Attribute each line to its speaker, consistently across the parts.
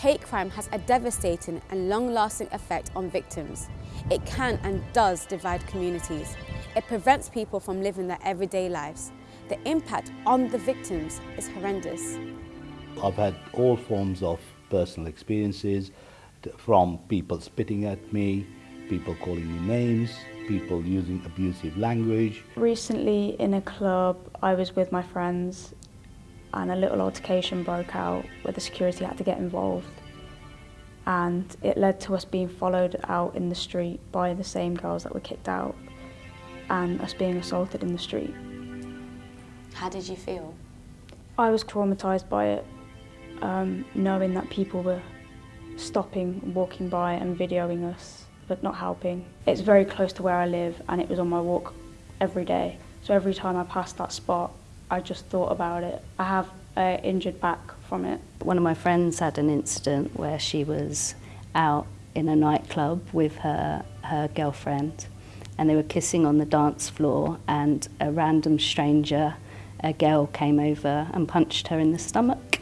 Speaker 1: Hate crime has a devastating and long-lasting effect on victims. It can and does divide communities. It prevents people from living their everyday lives. The impact on the victims is horrendous.
Speaker 2: I've had all forms of personal experiences from people spitting at me, people calling me names, people using abusive language.
Speaker 3: Recently in a club I was with my friends and a little altercation broke out where the security had to get involved and it led to us being followed out in the street by the same girls that were kicked out and us being assaulted in the street.
Speaker 1: How did you feel?
Speaker 3: I was traumatised by it, um, knowing that people were stopping, walking by and videoing us, but not helping. It's very close to where I live and it was on my walk every day. So every time I passed that spot, I just thought about it. I have an injured back from it.
Speaker 4: One of my friends had an incident where she was out in a nightclub with her, her girlfriend and they were kissing on the dance floor and a random stranger, a girl came over and punched her in the stomach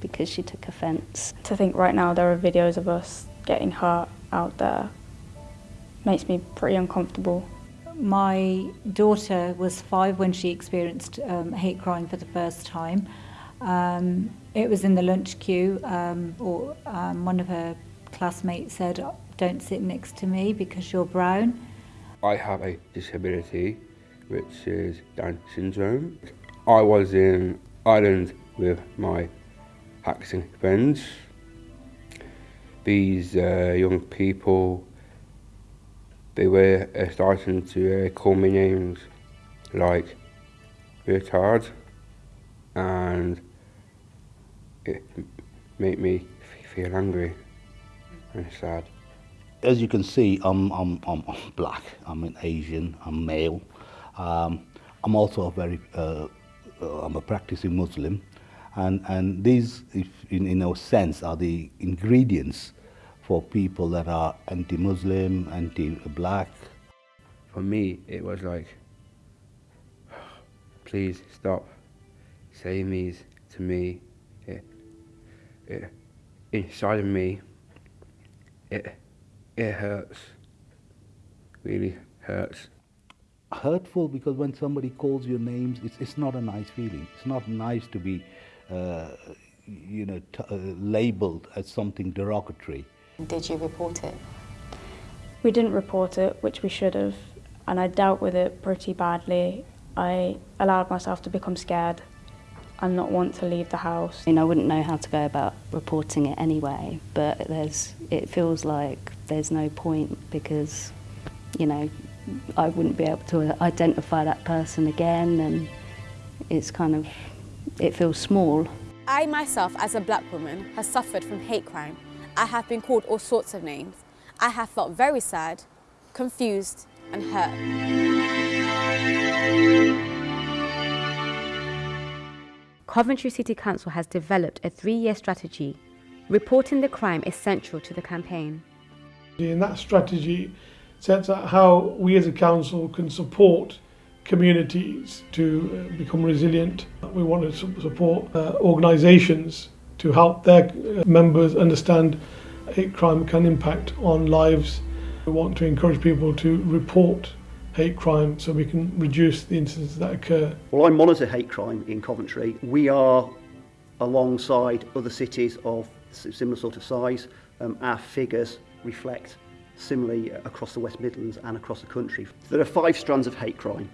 Speaker 4: because she took offence.
Speaker 3: To think right now there are videos of us getting hurt out there makes me pretty uncomfortable.
Speaker 5: My daughter was five when she experienced um, hate crime for the first time. Um, it was in the lunch queue, um, or um, one of her classmates said, don't sit next to me because you're brown.
Speaker 6: I have a disability, which is Down syndrome. I was in Ireland with my Pakistani friends. These uh, young people they were uh, starting to uh, call me names like retard and it made me feel angry and sad.
Speaker 2: As you can see, I'm, I'm, I'm black, I'm an Asian, I'm male. Um, I'm also a very, uh, uh, I'm a practicing Muslim. And, and these, if in, in a sense, are the ingredients for people that are anti-Muslim, anti-black.
Speaker 6: For me, it was like, please stop saying these to me. It, it, inside of me, it, it hurts, really hurts.
Speaker 2: Hurtful because when somebody calls your names, it's, it's not a nice feeling. It's not nice to be, uh, you know, uh, labeled as something derogatory.
Speaker 1: Did you report it?
Speaker 3: We didn't report it, which we should have, and I dealt with it pretty badly. I allowed myself to become scared and not want to leave the house.
Speaker 4: I mean, I wouldn't know how to go about reporting it anyway, but there's, it feels like there's no point because, you know, I wouldn't be able to identify that person again and it's kind of, it feels small.
Speaker 1: I myself, as a black woman, has suffered from hate crime I have been called all sorts of names. I have felt very sad, confused and hurt. Coventry City Council has developed a three-year strategy. Reporting the crime is central to the campaign.
Speaker 7: And that strategy sets out how we as a council can support communities to become resilient. We want to support uh, organisations to help their uh, members understand hate crime can impact on lives. We want to encourage people to report hate crime so we can reduce the incidents that occur.
Speaker 8: Well, I monitor hate crime in Coventry. We are alongside other cities of similar sort of size. Um, our figures reflect similarly uh, across the West Midlands and across the country. There are five strands of hate crime.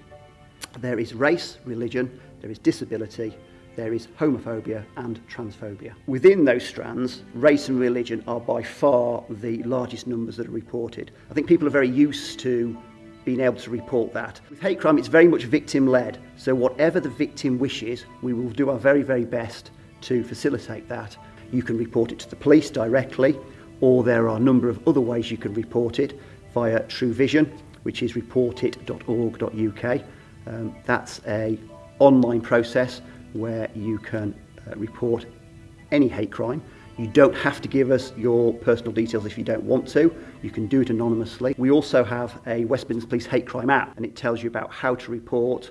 Speaker 8: There is race, religion, there is disability, there is homophobia and transphobia. Within those strands, race and religion are by far the largest numbers that are reported. I think people are very used to being able to report that. With hate crime, it's very much victim-led, so whatever the victim wishes, we will do our very, very best to facilitate that. You can report it to the police directly, or there are a number of other ways you can report it via True Vision, which is reportit.org.uk. Um, that's a online process where you can uh, report any hate crime. You don't have to give us your personal details if you don't want to. You can do it anonymously. We also have a West Midlands Police Hate Crime app and it tells you about how to report,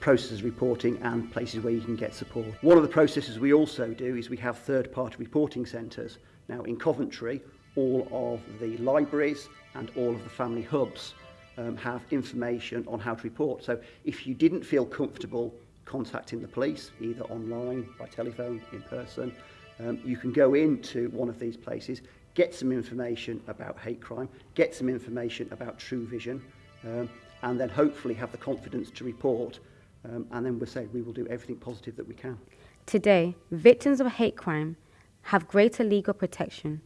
Speaker 8: processes reporting and places where you can get support. One of the processes we also do is we have third-party reporting centres. Now in Coventry, all of the libraries and all of the family hubs um, have information on how to report. So if you didn't feel comfortable contacting the police, either online, by telephone, in person, um, you can go into one of these places, get some information about hate crime, get some information about True Vision, um, and then hopefully have the confidence to report. Um, and then we'll say we will do everything positive that we can.
Speaker 1: Today, victims of hate crime have greater legal protection.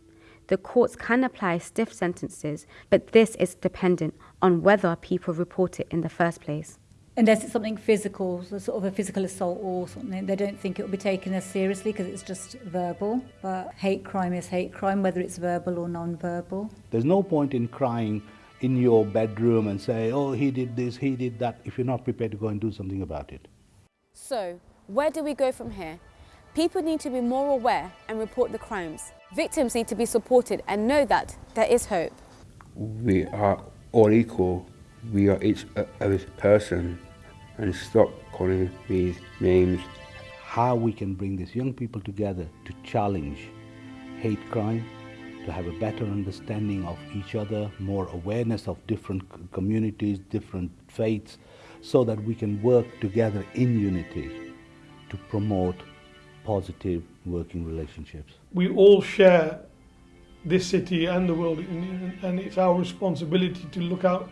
Speaker 1: The courts can apply stiff sentences, but this is dependent on whether people report it in the first place.
Speaker 5: Unless it's something physical, so sort of a physical assault or something, they don't think it will be taken as seriously because it's just verbal. But hate crime is hate crime, whether it's verbal or non-verbal.
Speaker 2: There's no point in crying in your bedroom and say, oh, he did this, he did that, if you're not prepared to go and do something about it.
Speaker 1: So, where do we go from here? People need to be more aware and report the crimes. Victims need to be supported and know that there is hope.
Speaker 6: We are all equal. We are each other's person and stop calling these names.
Speaker 2: How we can bring these young people together to challenge hate crime, to have a better understanding of each other, more awareness of different communities, different faiths, so that we can work together in unity to promote positive working relationships.
Speaker 7: We all share this city and the world, and it's our responsibility to look out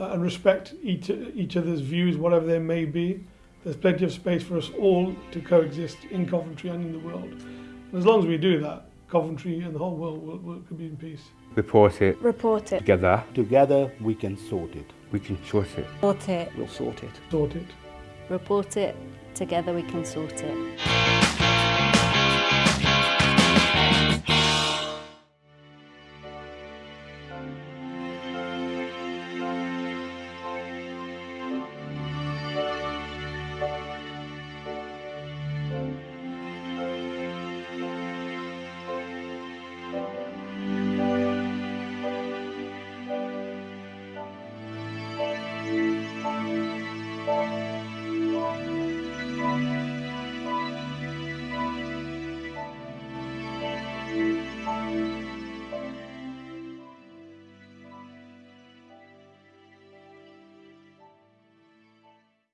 Speaker 7: uh, and respect each, each other's views, whatever they may be. There's plenty of space for us all to coexist in Coventry and in the world. And as long as we do that, Coventry and the whole world will, will, will be in peace.
Speaker 6: Report it.
Speaker 3: Report it.
Speaker 6: Together.
Speaker 2: Together we can sort it.
Speaker 6: We can sort it.
Speaker 5: Sort it.
Speaker 8: We'll sort it.
Speaker 7: Sort it.
Speaker 4: Report it. Together we can sort it.